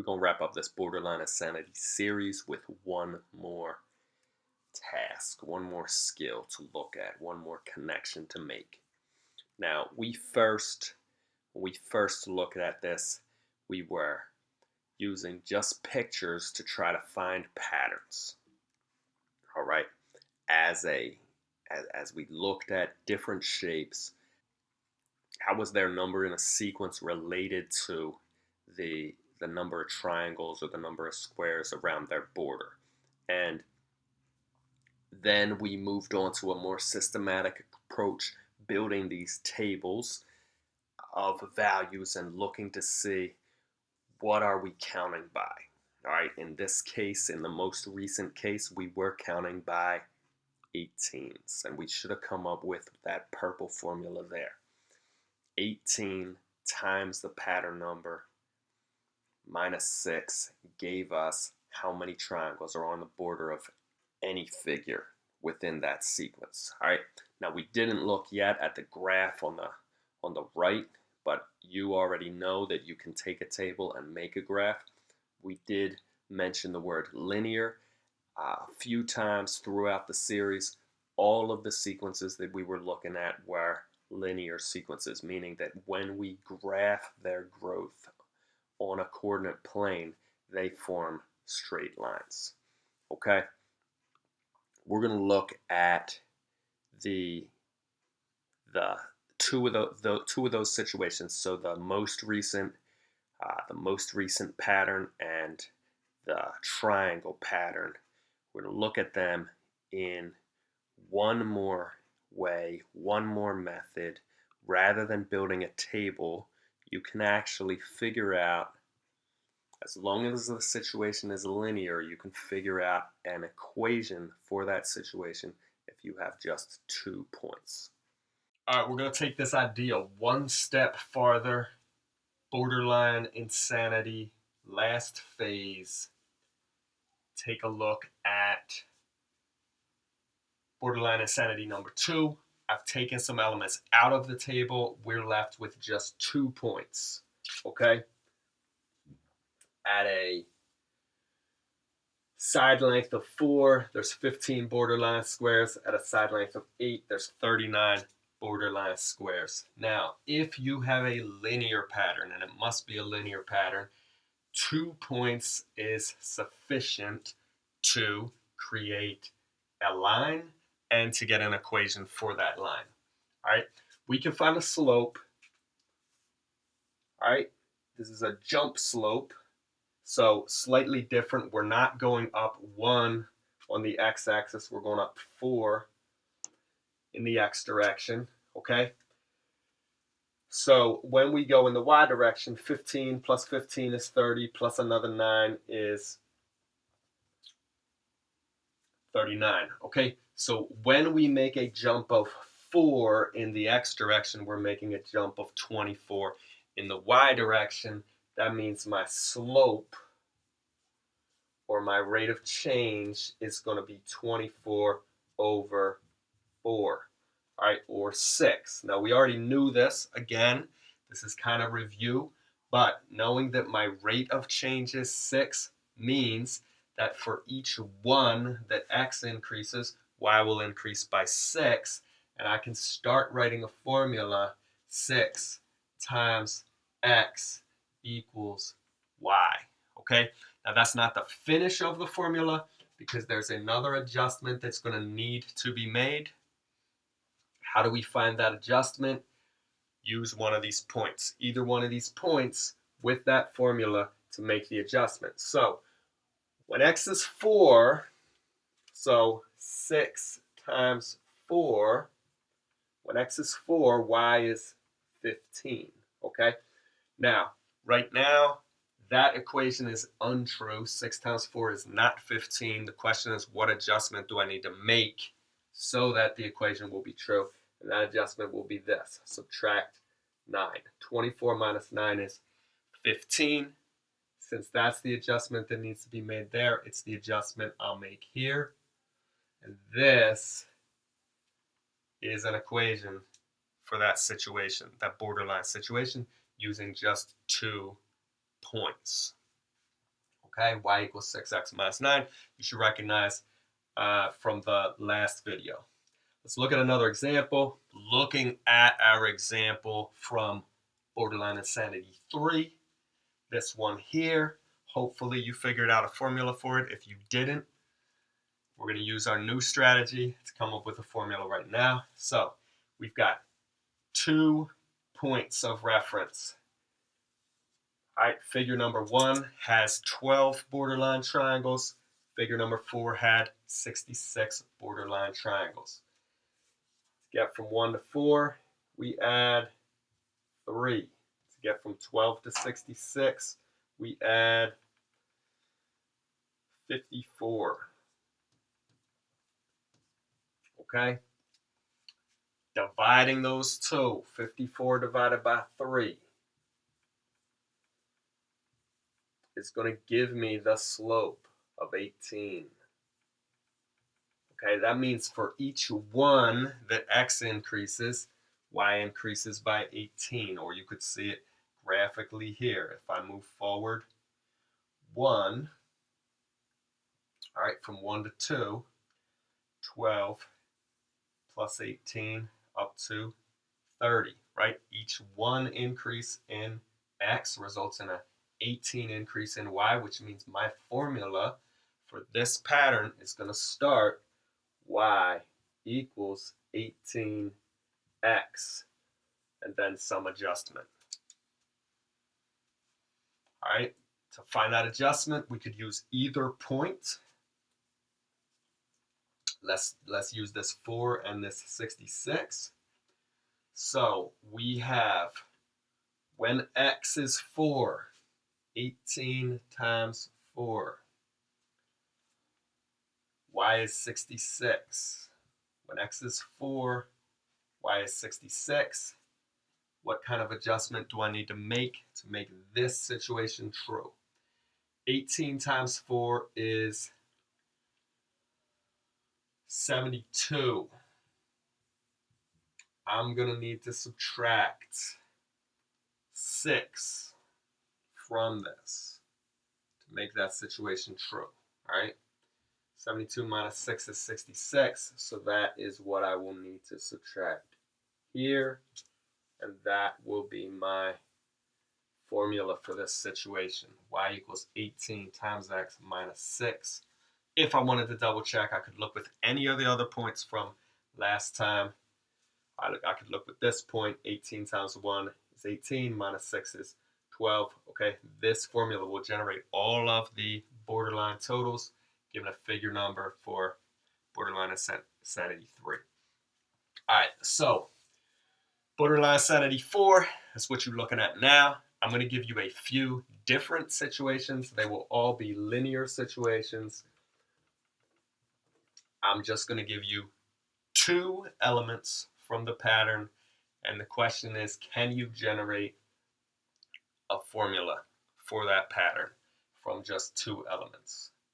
we're going to wrap up this Borderline Insanity series with one more task, one more skill to look at, one more connection to make. Now, we first, when we first looked at this, we were using just pictures to try to find patterns. All right, as a as, as we looked at different shapes, how was their number in a sequence related to the the number of triangles or the number of squares around their border. And then we moved on to a more systematic approach, building these tables of values and looking to see what are we counting by. All right, in this case, in the most recent case, we were counting by 18s, and we should have come up with that purple formula there. 18 times the pattern number minus 6 gave us how many triangles are on the border of any figure within that sequence. All right, now we didn't look yet at the graph on the on the right, but you already know that you can take a table and make a graph. We did mention the word linear uh, a few times throughout the series. All of the sequences that we were looking at were linear sequences, meaning that when we graph their growth on a coordinate plane, they form straight lines. Okay? We're going to look at the the two of the, the two of those situations. So the most recent uh, the most recent pattern and the triangle pattern. We're going to look at them in one more way, one more method, rather than building a table you can actually figure out, as long as the situation is linear, you can figure out an equation for that situation if you have just two points. All right, we're going to take this idea one step farther. Borderline insanity, last phase. Take a look at borderline insanity number two. I've taken some elements out of the table. We're left with just two points, okay? At a side length of four, there's 15 borderline squares. At a side length of eight, there's 39 borderline squares. Now, if you have a linear pattern, and it must be a linear pattern, two points is sufficient to create a line and to get an equation for that line. All right, we can find a slope. All right, this is a jump slope. So slightly different. We're not going up one on the x-axis. We're going up four in the x direction, okay? So when we go in the y direction, 15 plus 15 is 30, plus another 9 is 39, okay? So when we make a jump of 4 in the x direction, we're making a jump of 24. In the y direction, that means my slope or my rate of change is going to be 24 over 4, all right, or 6. Now, we already knew this. Again, this is kind of review, but knowing that my rate of change is 6 means that for each 1 that x increases, y will increase by 6. And I can start writing a formula 6 times x equals y. Okay, now that's not the finish of the formula because there's another adjustment that's going to need to be made. How do we find that adjustment? Use one of these points, either one of these points with that formula to make the adjustment. So when x is 4, so 6 times 4, when x is 4, y is 15, okay? Now, right now, that equation is untrue. 6 times 4 is not 15. The question is, what adjustment do I need to make so that the equation will be true? And that adjustment will be this. Subtract 9. 24 minus 9 is 15. Since that's the adjustment that needs to be made there, it's the adjustment I'll make here. And this is an equation for that situation, that borderline situation, using just two points. Okay, y equals 6x minus 9. You should recognize uh, from the last video. Let's look at another example. Looking at our example from Borderline Insanity 3, this one here, hopefully you figured out a formula for it. If you didn't, we're going to use our new strategy to come up with a formula right now. So we've got two points of reference. All right, figure number one has 12 borderline triangles. Figure number four had 66 borderline triangles. To get from one to four, we add three. To get from 12 to 66, we add 54. Okay? Dividing those two, 54 divided by 3 is going to give me the slope of 18. Okay, that means for each one that x increases, y increases by 18, or you could see it graphically here. If I move forward 1, all right, from 1 to 2, 12 plus 18 up to 30, right? Each one increase in x results in a 18 increase in y, which means my formula for this pattern is going to start y equals 18x and then some adjustment. All right, to find that adjustment, we could use either point. Let's, let's use this 4 and this 66. So we have when x is 4, 18 times 4. y is 66. When x is 4, y is 66. What kind of adjustment do I need to make to make this situation true? 18 times 4 is 72. I'm going to need to subtract 6 from this to make that situation true. All right. 72 minus 6 is 66. So that is what I will need to subtract here. And that will be my formula for this situation. y equals 18 times x minus 6. If I wanted to double check, I could look with any of the other points from last time. I, look, I could look with this point, 18 times 1 is 18, minus 6 is 12. Okay, this formula will generate all of the borderline totals, given a figure number for borderline insanity 3. All right, so borderline insanity 4 is what you're looking at now. I'm going to give you a few different situations. They will all be linear situations. I'm just going to give you two elements from the pattern. And the question is, can you generate a formula for that pattern from just two elements?